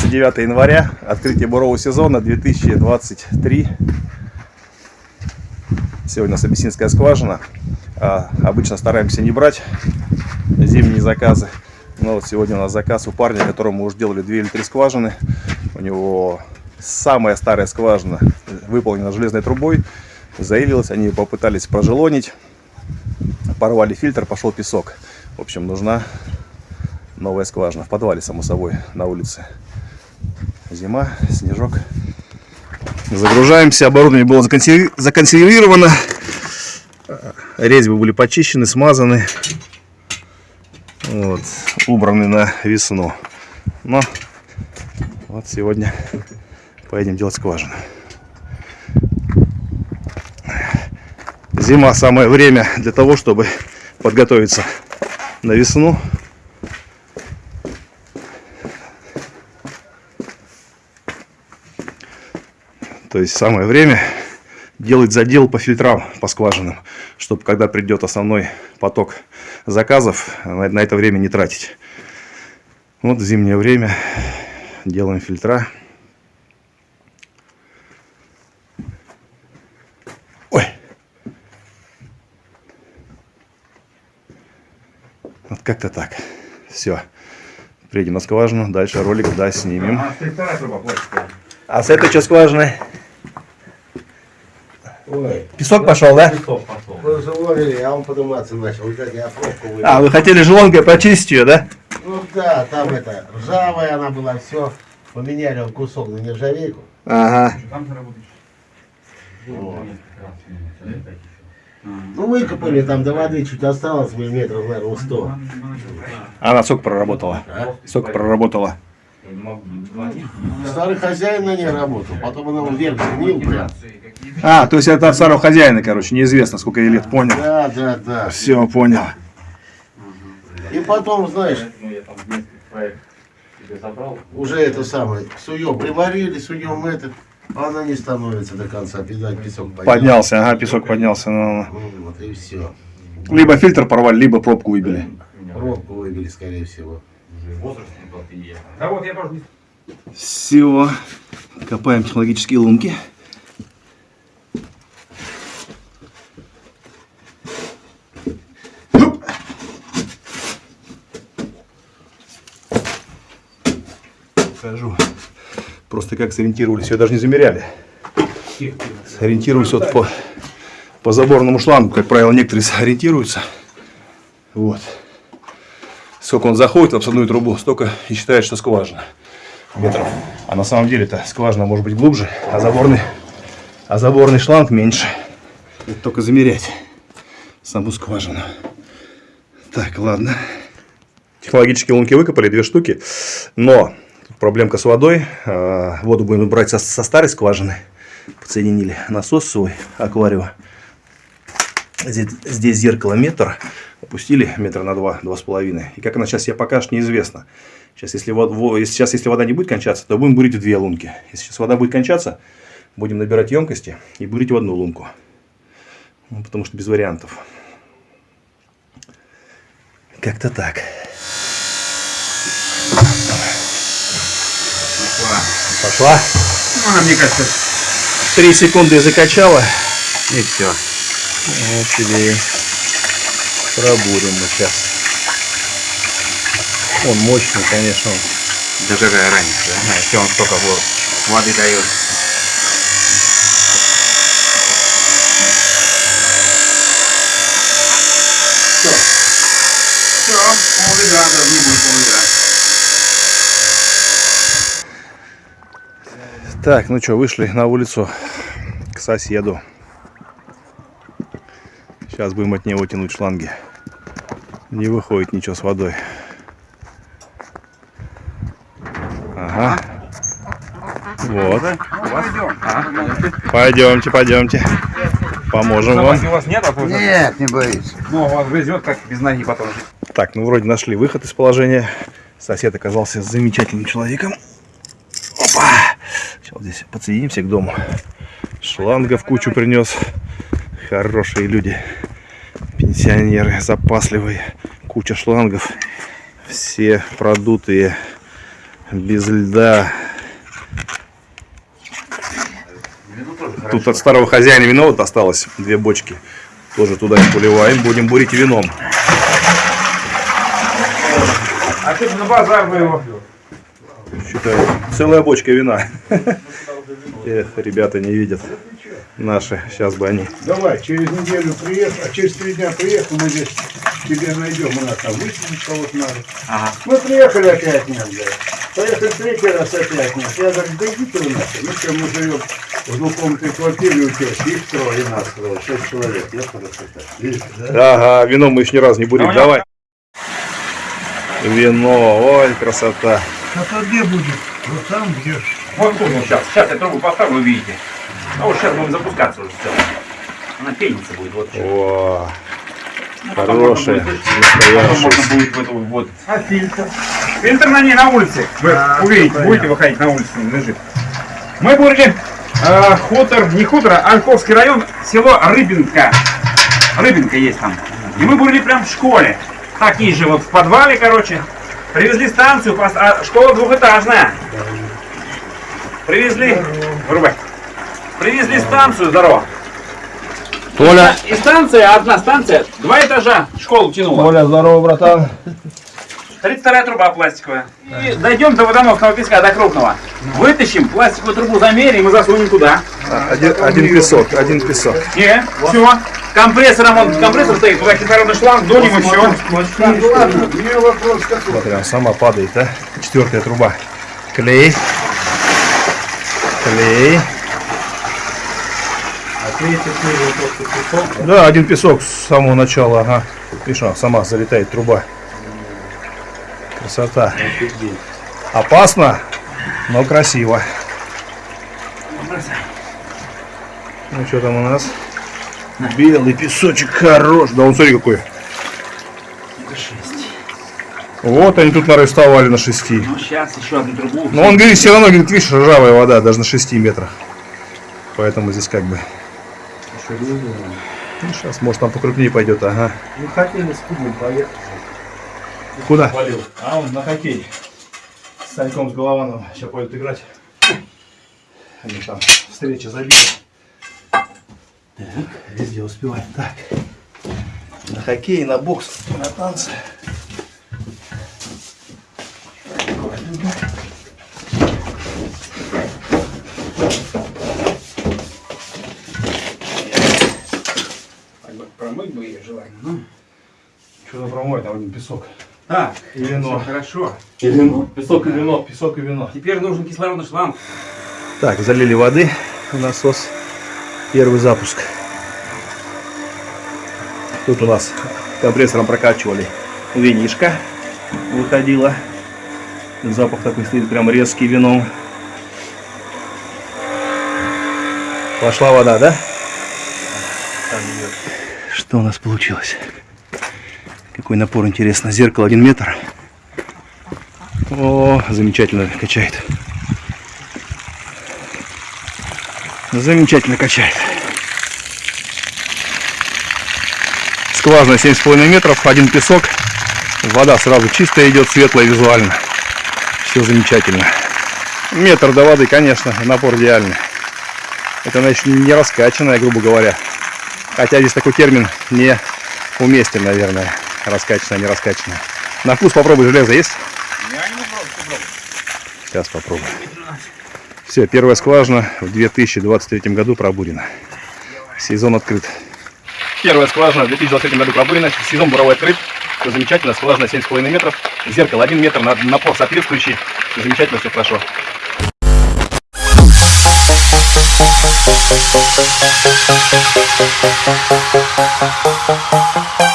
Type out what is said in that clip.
29 января, открытие бурового сезона 2023. Сегодня у нас абиссинская скважина. А, обычно стараемся не брать зимние заказы. Но вот сегодня у нас заказ у парня, которому уже делали 2 или 3 скважины. У него самая старая скважина выполнена железной трубой. Заявилась, они попытались прожелонить. Порвали фильтр, пошел песок. В общем, нужна новая скважина. В подвале, само собой, на улице. Зима, снежок. Загружаемся. Оборудование было законсервировано. Резьбы были почищены, смазаны. Вот, убраны на весну. Но вот сегодня поедем делать скважину. Зима самое время для того, чтобы подготовиться на весну. То есть самое время делать задел по фильтрам, по скважинам, чтобы когда придет основной поток заказов, на это время не тратить. Вот в зимнее время делаем фильтра. Ой. Вот как-то так. Все. Приедем на скважину, дальше ролик, да, снимем. А, а с этой что скважины? Ой. Песок пошел, да? Песок пошел. Вы а он подниматься начал. Видать, я пробку выбил. А, вы хотели желонкой почистить ее, да? Ну да, там это, ржавая она была, все. Поменяли он кусок на нержавейку. Ага. Ну выкопали там до воды чуть осталось миллиметров, наверное, 100. Она сколько проработала? А? Сколько проработала? Старый хозяин на ней работал, потом она вверх гнил прям. А, то есть это от старого хозяина, короче, неизвестно, сколько ей лет, понял? Да, да, да. Все, понял. И потом, знаешь, уже это самое, суем приварили, суем этот, а она не становится до конца, видать, песок поднялся. Поднялся, ага, песок поднялся. Ну, ну. Вот и все. Либо фильтр порвали, либо пробку выбили. Пробку выбили, скорее всего. Да вот я тоже Все. Копаем технологические лунки. Покажу. Просто как сориентировались. Ее даже не замеряли. Сориентируюсь вот по, по заборному шлангу. Как правило, некоторые сориентируются. Вот сколько он заходит в обсадную трубу, столько и считает, что скважина метров. А на самом деле это скважина может быть глубже, а заборный, а заборный шланг меньше. Это только замерять саму скважину. Так, ладно. Технологические лунки выкопали, две штуки. Но проблемка с водой. А, воду будем брать со, со старой скважины. Подсоединили насос свой, аквариум. Здесь, здесь зеркало метр опустили метра на два, два с половиной. И как она сейчас себя покажет, неизвестно. Сейчас если, вода, сейчас, если вода не будет кончаться, то будем бурить в две лунки. Если сейчас вода будет кончаться, будем набирать емкости и бурить в одну лунку. Ну, потому что без вариантов. Как-то так. Пошла. Пошла? Ну, она, мне кажется, три секунды закачала. И все. Вот тебе пробурим мы сейчас. Он мощный, конечно. Даже раньше, да? А, если он столько воды дает. Все. Все, пол-ведра, даже не будет пол-ведра. Так, ну что, вышли на улицу к соседу. Сейчас будем от него тянуть шланги. Не выходит ничего с водой. Ага. Вот. Пойдемте, пойдемте. Поможем вам. у вас нет? А нет, не боюсь. Ну, он грызет как без ноги потом. Так, ну вроде нашли выход из положения. Сосед оказался замечательным человеком. Опа! Сейчас здесь подсоединимся к дому. Шланга в кучу принес. Хорошие люди. Пенсионеры запасливые. Куча шлангов. Все продутые. Без льда. Тут от старого хозяина вино вот осталось. Две бочки. Тоже туда и поливаем. Будем бурить вином. А ты на базар бы его. Считаю, целая бочка вина. Эх, ребята не видят. Наши. Сейчас бы они. Давай, через неделю приехал, а через три дня приехал, мы здесь тебе найдем, у нас там выселить кого-то надо. Ага. Мы приехали опять нет, блядь. Поехали третий раз опять нет. Я говорю, да идите вы нахуй. Мы что, мы живем в двухкомнатной квартире у тебя, их трое, и нас трое, шесть человек. Я хорошо так. Видите, да? Ага, вино мы еще ни разу не. Ну, Давай. Вино, ой, красота. А то где будет? Вот там, где. Вот тут сейчас. Сейчас я трубу поставлю, вы увидите. А вот сейчас будем запускаться уже все. Она пенится будет. Вот еще. Потом хорошая, можно будет- Потом настоящая. можно будет в эту вот. А фильтр? Фильтр на ней на улице. Вы А, увидите, будете выходить на улицу, он лежит. Мы бурили э, хутор, не хутор, а Ольховский район, село Рыбинка. Рыбинка есть там. И мы бурили прям в школе. Такие же вот в подвале, короче. Привезли станцию, пос- а школа двухэтажная. Привезли, вырубай. Привезли станцию, здорово. Толя, И станция, одна станция, два этажа школу тянула. Толя, здорово, братан. 32 труба пластиковая. И дойдем до водоносного песка, до крупного. Вытащим, пластиковую трубу замерим и засунем туда. Один, один песок, один песок. Не, все. Компрессором, он компрессор стоит, туда кислородный шланг, дунем и все. Смотри, она сама падает, да? Четвертая труба. Клей. Клей. Да, один песок с самого начала, ага. Видишь, сама залетает труба. Красота. Опасно, но красиво. Ну что там у нас? Белый песочек хорош. Да он смотри какой. Вот они тут нарисовали на 6. Ну, сейчас еще одну трубу. Но он говорит, все равно, говорит, видишь, ржавая вода, даже на 6 метрах. Поэтому здесь как бы... Ну, сейчас, может, там покрупнее пойдет, ага. Мы хотели с клубом поехать. Куда? Валил. А он на хоккей. С Саньком с Головановым. Сейчас пойдут играть. Они там встреча забита. Так, везде успеваем. Так. На хоккей, на бокс, на танцы. Промыть ее желательно. Что-то промоет, там песок. Так, И вино. хорошо. И вино. Песок и вино. Песок и вино. Теперь нужен кислородный шланг. Так, залили воды в насос. Первый запуск. Тут у нас компрессором прокачивали винишко. Выходило. Запах такой стоит прям резкий вином. Пошла вода, да? Что у нас получилось? Какой напор, интересно. Зеркало 1 метр. О, замечательно качает. Замечательно качает. Скважина 7,5 метров, один песок. Вода сразу чистая идет, светлая визуально. Все замечательно. Метр до воды, конечно, напор идеальный. Это она еще не раскачанная, грубо говоря. Хотя здесь такой термин не уместен, наверное. Раскачанная, не раскачанная. На вкус попробуй, железо есть? Сейчас попробуем. Все, первая скважина в 2023 году пробурена. Сезон открыт. Первая скважина в 2023 году пробурена. Сезон буровой открыт. Все замечательно. Скважина 7,5 метров. Зеркало 1 метр. на- Напор соответствующий. Все замечательно, все хорошо. Thank